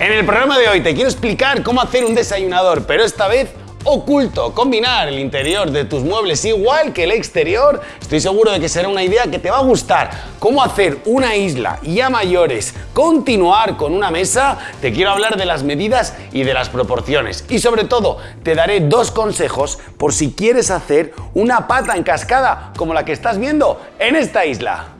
En el programa de hoy te quiero explicar cómo hacer un desayunador, pero esta vez oculto. Combinar el interior de tus muebles igual que el exterior. Estoy seguro de que será una idea que te va a gustar. Cómo hacer una isla y a mayores continuar con una mesa. Te quiero hablar de las medidas y de las proporciones. Y sobre todo, te daré dos consejos por si quieres hacer una pata en cascada como la que estás viendo en esta isla.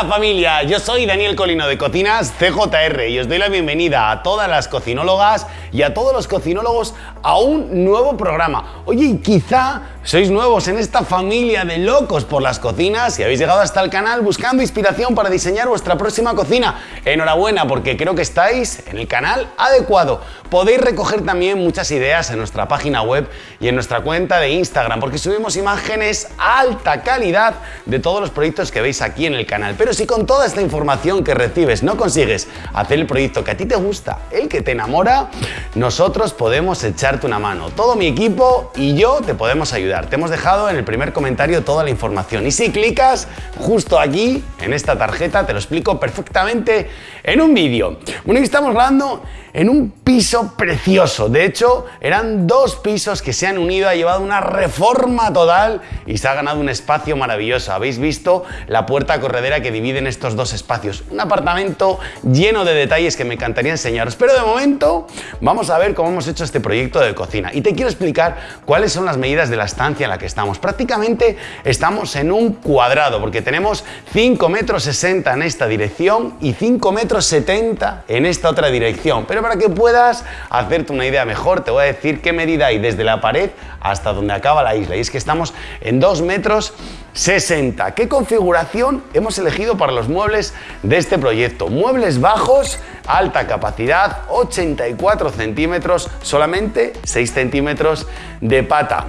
Hola familia, yo soy Daniel Colino de Cocinas CJR y os doy la bienvenida a todas las cocinólogas y a todos los cocinólogos a un nuevo programa. Oye, quizá sois nuevos en esta familia de locos por las cocinas y habéis llegado hasta el canal buscando inspiración para diseñar vuestra próxima cocina. Enhorabuena porque creo que estáis en el canal adecuado. Podéis recoger también muchas ideas en nuestra página web y en nuestra cuenta de Instagram porque subimos imágenes alta calidad de todos los proyectos que veis aquí en el canal. Pero si con toda esta información que recibes no consigues hacer el proyecto que a ti te gusta, el que te enamora, nosotros podemos echarte una mano. Todo mi equipo y yo te podemos ayudar. Te hemos dejado en el primer comentario toda la información y si clicas justo aquí, en esta tarjeta, te lo explico perfectamente en un vídeo. Bueno, y estamos hablando en un piso precioso. De hecho, eran dos pisos que se han unido, ha llevado una reforma total y se ha ganado un espacio maravilloso. Habéis visto la puerta corredera que dividen estos dos espacios. Un apartamento lleno de detalles que me encantaría enseñaros. Pero de momento vamos a ver cómo hemos hecho este proyecto de cocina. Y te quiero explicar cuáles son las medidas de la estancia en la que estamos. Prácticamente estamos en un cuadrado porque tenemos 5 metros 60 en esta dirección y 5 metros 70 en esta otra dirección. Pero para que puedas hacerte una idea mejor, te voy a decir qué medida hay desde la pared hasta donde acaba la isla. Y es que estamos en 2 metros 60. ¿Qué configuración hemos elegido para los muebles de este proyecto? Muebles bajos, alta capacidad, 84 centímetros, solamente 6 centímetros de pata.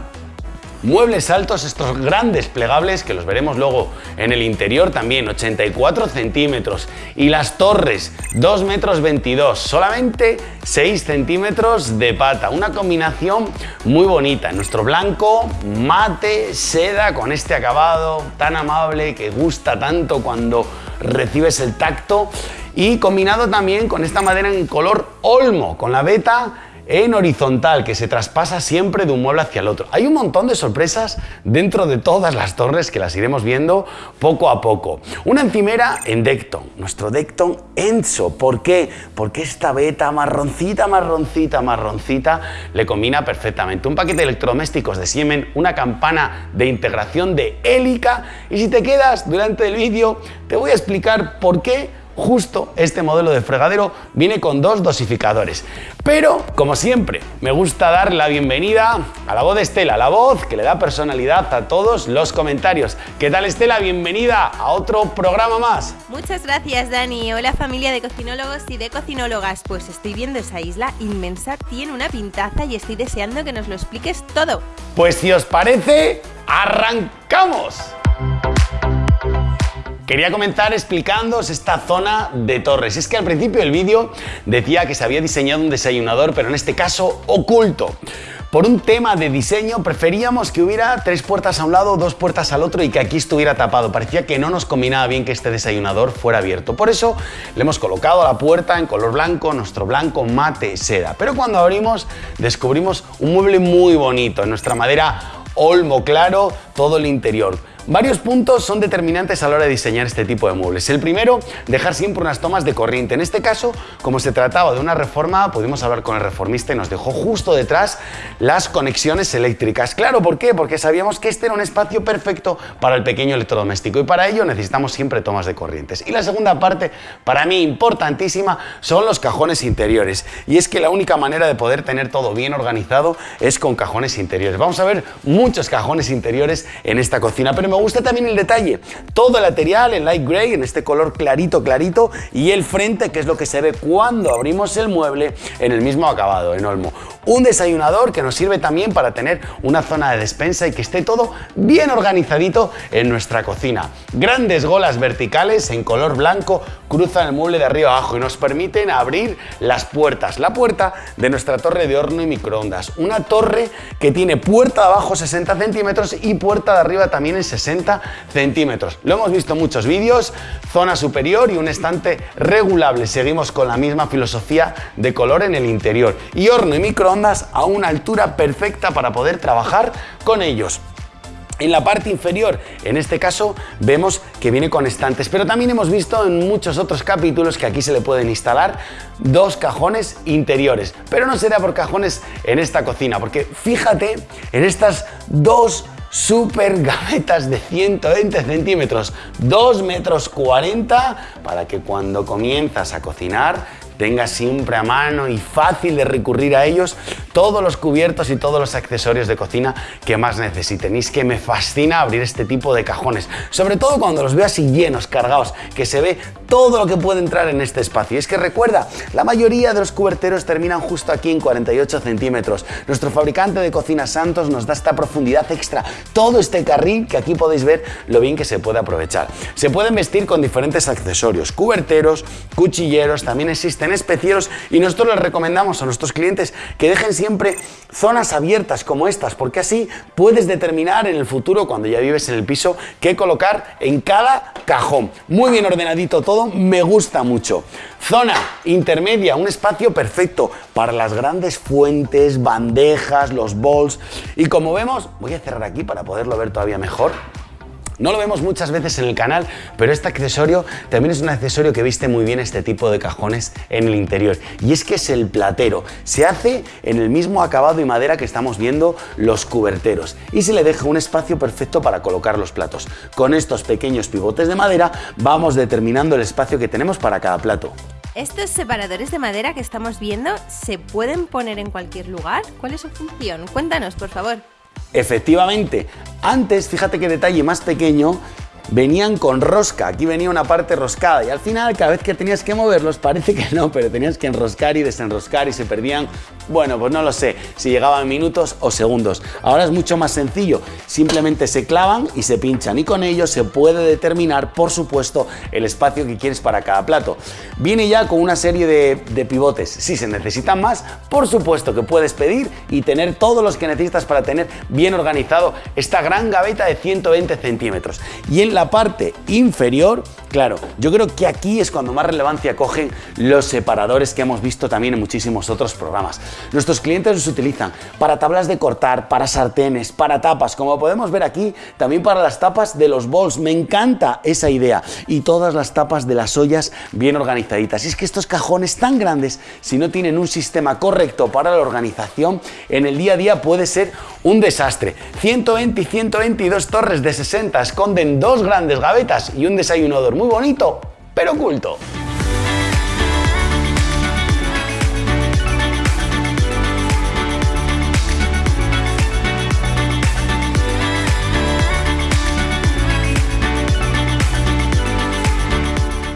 Muebles altos, estos grandes plegables que los veremos luego en el interior también, 84 centímetros. Y las torres, 2 metros 22, solamente 6 centímetros de pata. Una combinación muy bonita. Nuestro blanco, mate, seda, con este acabado tan amable que gusta tanto cuando recibes el tacto. Y combinado también con esta madera en color olmo, con la beta en horizontal que se traspasa siempre de un mueble hacia el otro. Hay un montón de sorpresas dentro de todas las torres que las iremos viendo poco a poco. Una encimera en Decton, nuestro Decton Enzo. ¿Por qué? Porque esta beta marroncita, marroncita, marroncita le combina perfectamente. Un paquete de electrodomésticos de Siemens, una campana de integración de hélica y si te quedas durante el vídeo te voy a explicar por qué justo este modelo de fregadero viene con dos dosificadores. Pero, como siempre, me gusta dar la bienvenida a la voz de Estela, la voz que le da personalidad a todos los comentarios. ¿Qué tal Estela? Bienvenida a otro programa más. Muchas gracias Dani. Hola familia de cocinólogos y de cocinólogas. Pues estoy viendo esa isla inmensa, tiene una pintaza y estoy deseando que nos lo expliques todo. Pues si os parece, arrancamos. Quería comenzar explicándoos esta zona de torres. Es que al principio del vídeo decía que se había diseñado un desayunador, pero en este caso oculto. Por un tema de diseño preferíamos que hubiera tres puertas a un lado, dos puertas al otro y que aquí estuviera tapado. Parecía que no nos combinaba bien que este desayunador fuera abierto. Por eso le hemos colocado la puerta en color blanco, nuestro blanco mate seda. Pero cuando abrimos descubrimos un mueble muy bonito, en nuestra madera olmo claro, todo el interior Varios puntos son determinantes a la hora de diseñar este tipo de muebles. El primero, dejar siempre unas tomas de corriente. En este caso, como se trataba de una reforma, pudimos hablar con el reformista y nos dejó justo detrás las conexiones eléctricas. Claro, ¿por qué? Porque sabíamos que este era un espacio perfecto para el pequeño electrodoméstico y para ello necesitamos siempre tomas de corrientes. Y la segunda parte, para mí importantísima, son los cajones interiores. Y es que la única manera de poder tener todo bien organizado es con cajones interiores. Vamos a ver muchos cajones interiores en esta cocina, pero me gusta también el detalle, todo el material en light gray, en este color clarito, clarito, y el frente, que es lo que se ve cuando abrimos el mueble en el mismo acabado, en olmo. Un desayunador que nos sirve también para tener una zona de despensa y que esté todo bien organizadito en nuestra cocina. Grandes golas verticales en color blanco cruzan el mueble de arriba abajo y nos permiten abrir las puertas. La puerta de nuestra torre de horno y microondas. Una torre que tiene puerta de abajo 60 centímetros y puerta de arriba también en 60 centímetros. Lo hemos visto en muchos vídeos, zona superior y un estante regulable. Seguimos con la misma filosofía de color en el interior. Y horno y microondas a una altura perfecta para poder trabajar con ellos. En la parte inferior, en este caso, vemos que viene con estantes, pero también hemos visto en muchos otros capítulos que aquí se le pueden instalar dos cajones interiores, pero no será por cajones en esta cocina, porque fíjate en estas dos super gavetas de 120 centímetros, 2 metros 40, para que cuando comienzas a cocinar tenga siempre a mano y fácil de recurrir a ellos todos los cubiertos y todos los accesorios de cocina que más necesiten. Y es que me fascina abrir este tipo de cajones, sobre todo cuando los veo así llenos, cargados, que se ve todo lo que puede entrar en este espacio. Y es que recuerda, la mayoría de los cuberteros terminan justo aquí en 48 centímetros. Nuestro fabricante de cocina Santos nos da esta profundidad extra, todo este carril que aquí podéis ver lo bien que se puede aprovechar. Se pueden vestir con diferentes accesorios, cuberteros, cuchilleros, también existen especieros y nosotros les recomendamos a nuestros clientes que dejen siempre zonas abiertas como estas, porque así puedes determinar en el futuro, cuando ya vives en el piso, qué colocar en cada cajón. Muy bien ordenadito todo, me gusta mucho. Zona intermedia, un espacio perfecto para las grandes fuentes, bandejas, los bowls. Y como vemos, voy a cerrar aquí para poderlo ver todavía mejor. No lo vemos muchas veces en el canal, pero este accesorio también es un accesorio que viste muy bien este tipo de cajones en el interior. Y es que es el platero. Se hace en el mismo acabado y madera que estamos viendo los cuberteros. Y se le deja un espacio perfecto para colocar los platos. Con estos pequeños pivotes de madera vamos determinando el espacio que tenemos para cada plato. ¿Estos separadores de madera que estamos viendo se pueden poner en cualquier lugar? ¿Cuál es su función? Cuéntanos, por favor. Efectivamente, antes, fíjate qué detalle más pequeño, venían con rosca. Aquí venía una parte roscada y al final cada vez que tenías que moverlos parece que no, pero tenías que enroscar y desenroscar y se perdían, bueno, pues no lo sé, si llegaban minutos o segundos. Ahora es mucho más sencillo, simplemente se clavan y se pinchan y con ello se puede determinar, por supuesto, el espacio que quieres para cada plato. Viene ya con una serie de, de pivotes. Si se necesitan más, por supuesto que puedes pedir y tener todos los que necesitas para tener bien organizado esta gran gaveta de 120 centímetros. Y en la la parte inferior, claro, yo creo que aquí es cuando más relevancia cogen los separadores que hemos visto también en muchísimos otros programas. Nuestros clientes los utilizan para tablas de cortar, para sartenes, para tapas, como podemos ver aquí, también para las tapas de los bols. Me encanta esa idea. Y todas las tapas de las ollas bien organizaditas. Y es que estos cajones tan grandes, si no tienen un sistema correcto para la organización, en el día a día puede ser un desastre. 120 y 122 torres de 60 esconden dos grandes gavetas y un desayunador muy bonito, pero oculto.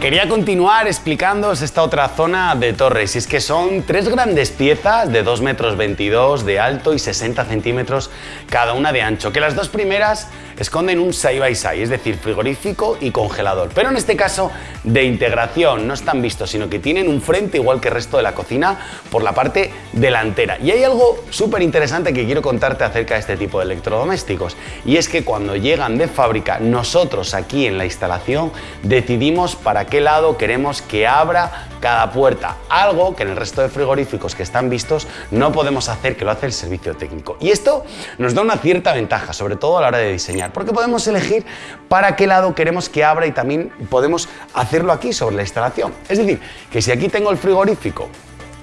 Quería continuar explicándoos esta otra zona de torres y es que son tres grandes piezas de 2 metros 22 de alto y 60 centímetros cada una de ancho, que las dos primeras esconden un side by side, es decir, frigorífico y congelador, pero en este caso de integración, no están vistos, sino que tienen un frente igual que el resto de la cocina por la parte delantera. Y hay algo súper interesante que quiero contarte acerca de este tipo de electrodomésticos y es que cuando llegan de fábrica, nosotros aquí en la instalación decidimos para qué lado queremos que abra cada puerta, algo que en el resto de frigoríficos que están vistos no podemos hacer, que lo hace el servicio técnico. Y esto nos da una cierta ventaja, sobre todo a la hora de diseñar, porque podemos elegir para qué lado queremos que abra y también podemos hacerlo aquí sobre la instalación. Es decir, que si aquí tengo el frigorífico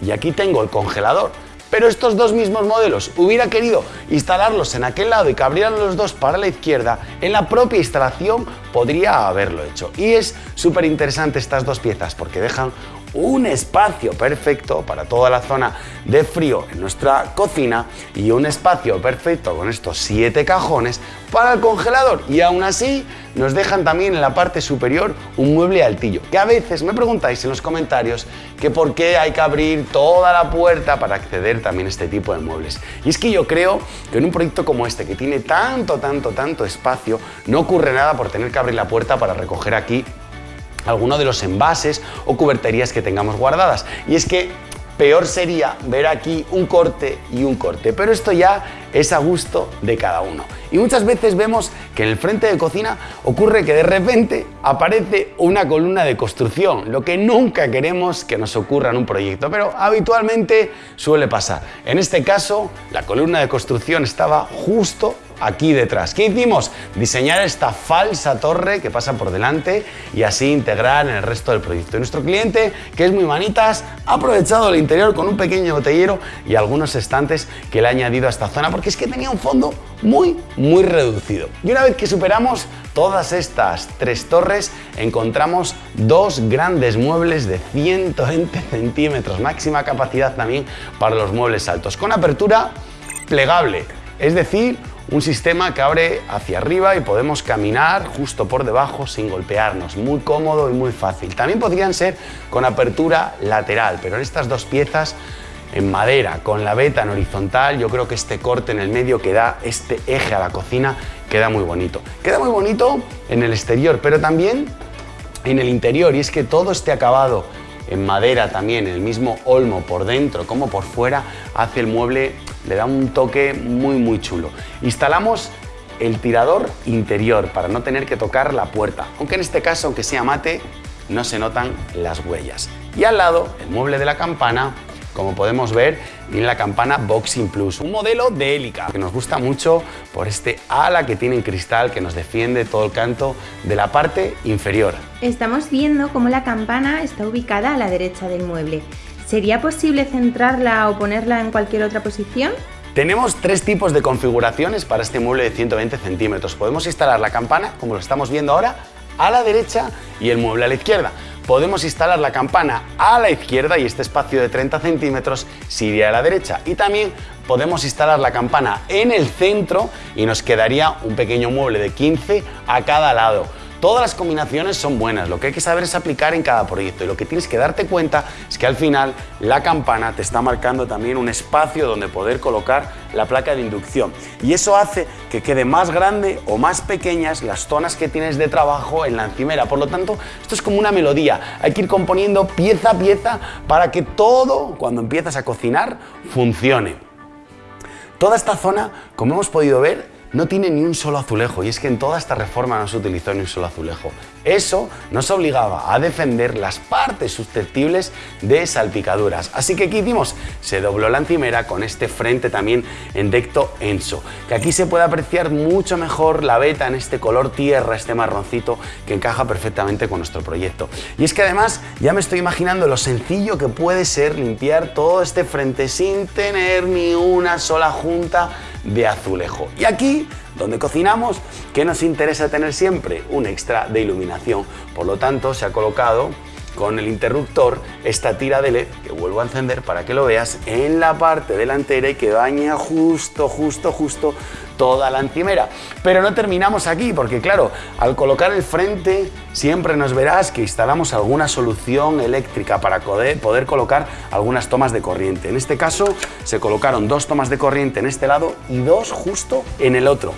y aquí tengo el congelador, pero estos dos mismos modelos hubiera querido instalarlos en aquel lado y que abrieran los dos para la izquierda, en la propia instalación podría haberlo hecho. Y es súper interesante estas dos piezas porque dejan un espacio perfecto para toda la zona de frío en nuestra cocina y un espacio perfecto con estos siete cajones para el congelador. Y aún así nos dejan también en la parte superior un mueble altillo que a veces me preguntáis en los comentarios que por qué hay que abrir toda la puerta para acceder también a este tipo de muebles. Y es que yo creo que en un proyecto como este que tiene tanto tanto tanto espacio no ocurre nada por tener que abrir la puerta para recoger aquí alguno de los envases o cuberterías que tengamos guardadas. Y es que peor sería ver aquí un corte y un corte, pero esto ya es a gusto de cada uno. Y muchas veces vemos que en el frente de cocina ocurre que de repente aparece una columna de construcción, lo que nunca queremos que nos ocurra en un proyecto, pero habitualmente suele pasar. En este caso, la columna de construcción estaba justo aquí detrás. ¿Qué hicimos? Diseñar esta falsa torre que pasa por delante y así integrar en el resto del proyecto. Nuestro cliente, que es muy manitas, ha aprovechado el interior con un pequeño botellero y algunos estantes que le ha añadido a esta zona porque es que tenía un fondo muy, muy reducido. Y una vez que superamos todas estas tres torres, encontramos dos grandes muebles de 120 centímetros, máxima capacidad también para los muebles altos, con apertura plegable, es decir, un sistema que abre hacia arriba y podemos caminar justo por debajo sin golpearnos. Muy cómodo y muy fácil. También podrían ser con apertura lateral, pero en estas dos piezas en madera, con la veta en horizontal, yo creo que este corte en el medio que da este eje a la cocina queda muy bonito. Queda muy bonito en el exterior, pero también en el interior, y es que todo este acabado en madera también, el mismo olmo por dentro como por fuera, hace el mueble le da un toque muy muy chulo. Instalamos el tirador interior para no tener que tocar la puerta, aunque en este caso, aunque sea mate, no se notan las huellas. Y al lado, el mueble de la campana como podemos ver, viene la campana Boxing Plus, un modelo de hélica que nos gusta mucho por este ala que tiene en cristal que nos defiende todo el canto de la parte inferior. Estamos viendo cómo la campana está ubicada a la derecha del mueble. ¿Sería posible centrarla o ponerla en cualquier otra posición? Tenemos tres tipos de configuraciones para este mueble de 120 centímetros. Podemos instalar la campana, como lo estamos viendo ahora, a la derecha y el mueble a la izquierda. Podemos instalar la campana a la izquierda y este espacio de 30 centímetros se iría a la derecha. Y también podemos instalar la campana en el centro y nos quedaría un pequeño mueble de 15 a cada lado. Todas las combinaciones son buenas, lo que hay que saber es aplicar en cada proyecto y lo que tienes que darte cuenta es que al final la campana te está marcando también un espacio donde poder colocar la placa de inducción y eso hace que quede más grande o más pequeñas las zonas que tienes de trabajo en la encimera. Por lo tanto, esto es como una melodía, hay que ir componiendo pieza a pieza para que todo, cuando empiezas a cocinar, funcione. Toda esta zona, como hemos podido ver, no tiene ni un solo azulejo y es que en toda esta reforma no se utilizó ni un solo azulejo. Eso nos obligaba a defender las partes susceptibles de salpicaduras. Así que ¿qué hicimos? Se dobló la encimera con este frente también en decto Enso, que aquí se puede apreciar mucho mejor la veta en este color tierra, este marroncito que encaja perfectamente con nuestro proyecto. Y es que además ya me estoy imaginando lo sencillo que puede ser limpiar todo este frente sin tener ni una sola junta de azulejo. Y aquí, donde cocinamos, ¿qué nos interesa tener siempre? Un extra de iluminación. Por lo tanto, se ha colocado con el interruptor esta tira de LED que vuelvo a encender para que lo veas en la parte delantera y que baña justo, justo, justo toda la encimera. Pero no terminamos aquí porque claro, al colocar el frente siempre nos verás que instalamos alguna solución eléctrica para poder, poder colocar algunas tomas de corriente. En este caso se colocaron dos tomas de corriente en este lado y dos justo en el otro.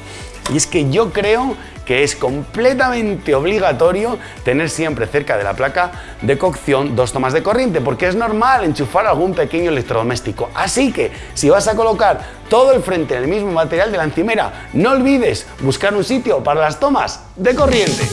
Y es que yo creo que es completamente obligatorio tener siempre cerca de la placa de cocción dos tomas de corriente, porque es normal enchufar algún pequeño electrodoméstico. Así que si vas a colocar todo el frente en el mismo material de la encimera, no olvides buscar un sitio para las tomas de corriente.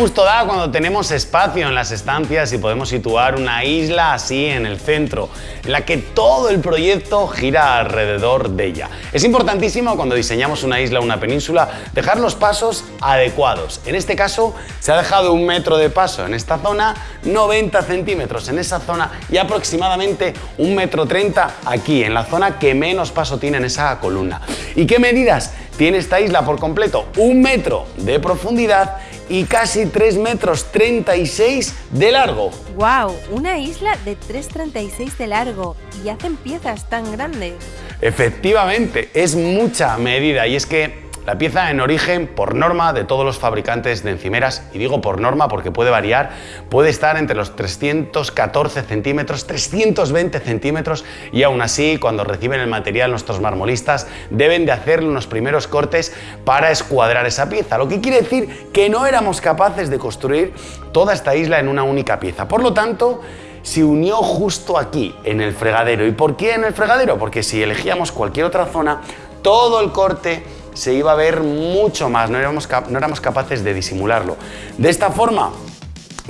Gusto da cuando tenemos espacio en las estancias y podemos situar una isla así en el centro, en la que todo el proyecto gira alrededor de ella. Es importantísimo cuando diseñamos una isla o una península dejar los pasos adecuados. En este caso se ha dejado un metro de paso en esta zona, 90 centímetros en esa zona y aproximadamente un metro 30 aquí, en la zona que menos paso tiene en esa columna. ¿Y qué medidas tiene esta isla por completo? Un metro de profundidad y casi 3 metros 36 de largo. ¡Wow! Una isla de 3,36 de largo y hacen piezas tan grandes. Efectivamente, es mucha medida y es que la pieza en origen, por norma de todos los fabricantes de encimeras, y digo por norma porque puede variar, puede estar entre los 314 centímetros, 320 centímetros y aún así cuando reciben el material nuestros marmolistas deben de hacer unos primeros cortes para escuadrar esa pieza, lo que quiere decir que no éramos capaces de construir toda esta isla en una única pieza. Por lo tanto, se unió justo aquí, en el fregadero. ¿Y por qué en el fregadero? Porque si elegíamos cualquier otra zona, todo el corte se iba a ver mucho más, no éramos, no éramos capaces de disimularlo. De esta forma,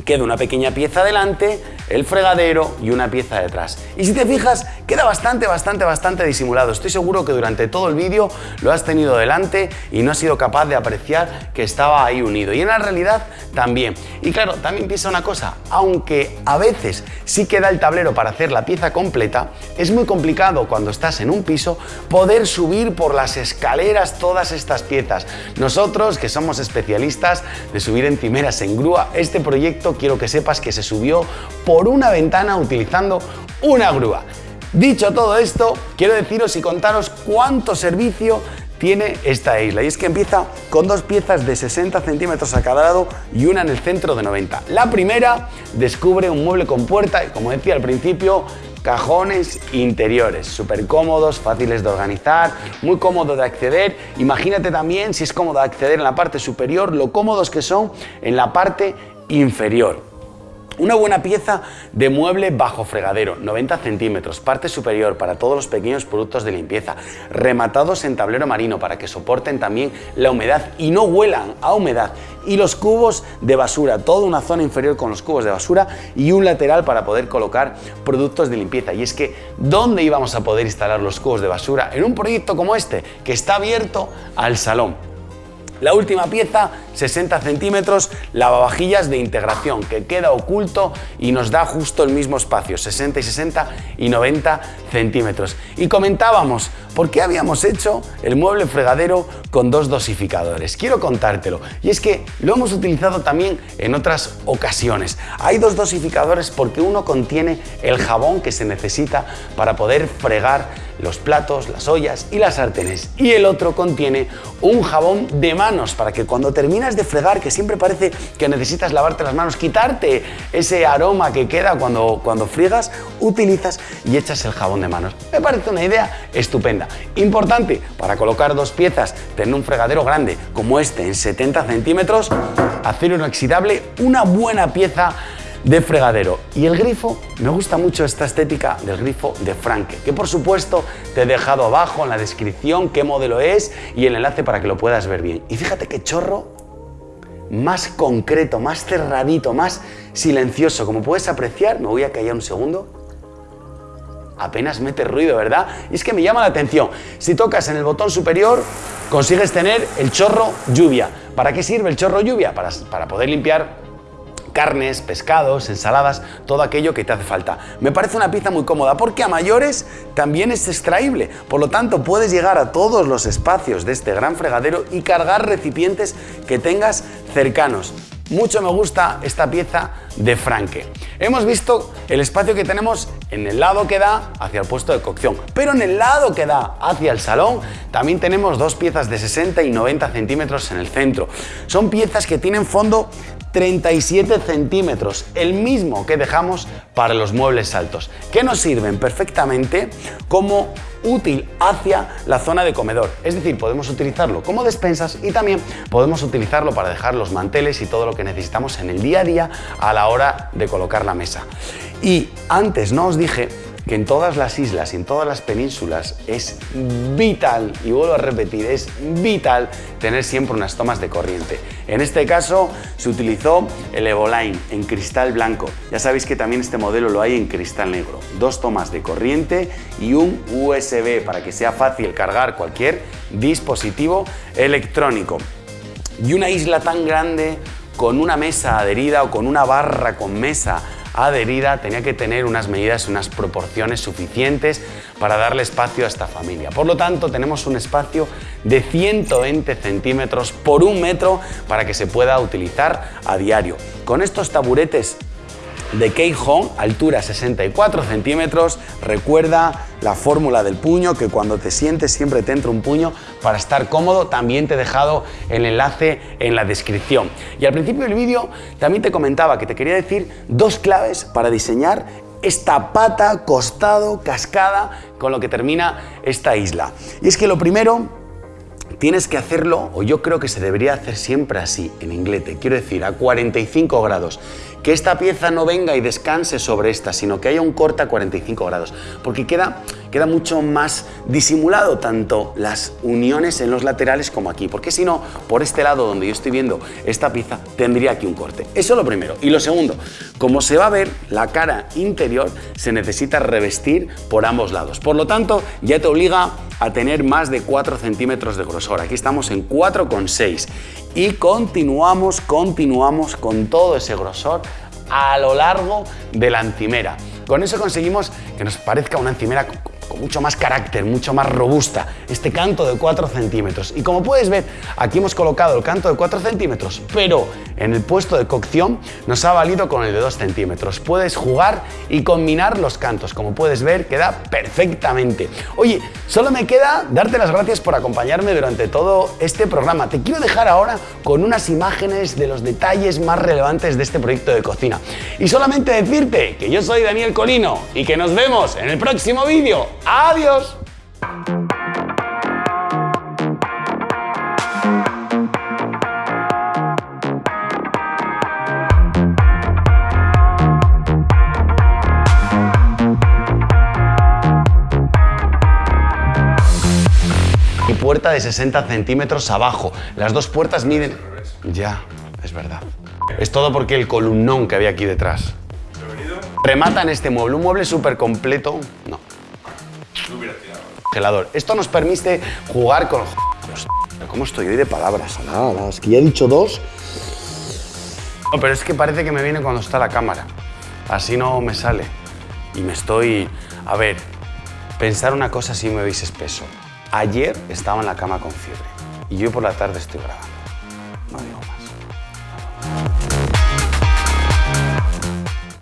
queda una pequeña pieza delante, el fregadero y una pieza detrás. Y si te fijas, queda bastante, bastante, bastante disimulado. Estoy seguro que durante todo el vídeo lo has tenido delante y no has sido capaz de apreciar que estaba ahí unido. Y en la realidad también. Y claro, también piensa una cosa, aunque a veces sí queda el tablero para hacer la pieza completa, es muy complicado cuando estás en un piso poder subir por las escaleras todas estas piezas. Nosotros, que somos especialistas de subir encimeras en grúa, este proyecto quiero que sepas que se subió por por una ventana utilizando una grúa. Dicho todo esto, quiero deciros y contaros cuánto servicio tiene esta isla y es que empieza con dos piezas de 60 centímetros a cada lado y una en el centro de 90. La primera descubre un mueble con puerta y como decía al principio cajones interiores, súper cómodos, fáciles de organizar, muy cómodo de acceder. Imagínate también si es cómodo acceder en la parte superior, lo cómodos que son en la parte inferior. Una buena pieza de mueble bajo fregadero, 90 centímetros, parte superior para todos los pequeños productos de limpieza, rematados en tablero marino para que soporten también la humedad y no huelan a humedad. Y los cubos de basura, toda una zona inferior con los cubos de basura y un lateral para poder colocar productos de limpieza. Y es que, ¿dónde íbamos a poder instalar los cubos de basura? En un proyecto como este, que está abierto al salón. La última pieza, 60 centímetros, lavavajillas de integración, que queda oculto y nos da justo el mismo espacio, 60 y 60 y 90 centímetros. Y comentábamos, ¿por qué habíamos hecho el mueble fregadero con dos dosificadores? Quiero contártelo. Y es que lo hemos utilizado también en otras ocasiones. Hay dos dosificadores porque uno contiene el jabón que se necesita para poder fregar los platos, las ollas y las sartenes. Y el otro contiene un jabón de manos para que cuando terminas de fregar, que siempre parece que necesitas lavarte las manos, quitarte ese aroma que queda cuando, cuando friegas, utilizas y echas el jabón de manos. Me parece una idea estupenda. Importante, para colocar dos piezas, tener un fregadero grande como este en 70 centímetros, acero inoxidable, una buena pieza de fregadero. Y el grifo, me gusta mucho esta estética del grifo de Franke, que por supuesto te he dejado abajo en la descripción qué modelo es y el enlace para que lo puedas ver bien. Y fíjate qué chorro más concreto, más cerradito, más silencioso. Como puedes apreciar, me voy a callar un segundo. Apenas mete ruido, ¿verdad? Y es que me llama la atención. Si tocas en el botón superior, consigues tener el chorro lluvia. ¿Para qué sirve el chorro lluvia? Para, para poder limpiar carnes, pescados, ensaladas, todo aquello que te hace falta. Me parece una pieza muy cómoda porque a mayores también es extraíble, por lo tanto puedes llegar a todos los espacios de este gran fregadero y cargar recipientes que tengas cercanos. Mucho me gusta esta pieza de Franke. Hemos visto el espacio que tenemos en el lado que da hacia el puesto de cocción, pero en el lado que da hacia el salón también tenemos dos piezas de 60 y 90 centímetros en el centro. Son piezas que tienen fondo 37 centímetros, el mismo que dejamos para los muebles altos, que nos sirven perfectamente como útil hacia la zona de comedor. Es decir, podemos utilizarlo como despensas y también podemos utilizarlo para dejar los manteles y todo lo que necesitamos en el día a día a la hora de colocar la mesa. Y antes no os dije que en todas las islas y en todas las penínsulas es vital, y vuelvo a repetir, es vital tener siempre unas tomas de corriente. En este caso se utilizó el Evoline en cristal blanco. Ya sabéis que también este modelo lo hay en cristal negro. Dos tomas de corriente y un USB para que sea fácil cargar cualquier dispositivo electrónico. Y una isla tan grande con una mesa adherida o con una barra con mesa adherida tenía que tener unas medidas, unas proporciones suficientes para darle espacio a esta familia. Por lo tanto, tenemos un espacio de 120 centímetros por un metro para que se pueda utilizar a diario. Con estos taburetes de Home, altura 64 centímetros. Recuerda la fórmula del puño, que cuando te sientes siempre te entra un puño para estar cómodo. También te he dejado el enlace en la descripción. Y al principio del vídeo también te comentaba que te quería decir dos claves para diseñar esta pata, costado, cascada con lo que termina esta isla. Y es que lo primero tienes que hacerlo, o yo creo que se debería hacer siempre así, en inglete, quiero decir, a 45 grados. Que esta pieza no venga y descanse sobre esta, sino que haya un corte a 45 grados, porque queda, queda mucho más disimulado tanto las uniones en los laterales como aquí, porque si no, por este lado donde yo estoy viendo esta pieza, tendría aquí un corte. Eso es lo primero. Y lo segundo, como se va a ver, la cara interior se necesita revestir por ambos lados. Por lo tanto, ya te obliga a tener más de 4 centímetros de grosor. Aquí estamos en 4,6 y continuamos, continuamos con todo ese grosor a lo largo de la encimera. Con eso conseguimos que nos parezca una encimera con mucho más carácter, mucho más robusta, este canto de 4 centímetros. Y como puedes ver, aquí hemos colocado el canto de 4 centímetros, pero en el puesto de cocción nos ha valido con el de 2 centímetros. Puedes jugar y combinar los cantos, como puedes ver, queda perfectamente. Oye, solo me queda darte las gracias por acompañarme durante todo este programa. Te quiero dejar ahora con unas imágenes de los detalles más relevantes de este proyecto de cocina. Y solamente decirte que yo soy Daniel Colino y que nos vemos en el próximo vídeo. Adiós. Y puerta de 60 centímetros abajo. Las dos puertas miden... Ya, es verdad. Es todo porque el columnón que había aquí detrás. Remata en este mueble, un mueble súper completo. No, Congelador. Esto nos permite jugar con... ¿Cómo estoy hoy de palabras? Nada, es que ya he dicho dos. No, pero es que parece que me viene cuando está la cámara. Así no me sale. Y me estoy... A ver, pensar una cosa si me veis espeso. Ayer estaba en la cama con fiebre y yo por la tarde estoy grabando.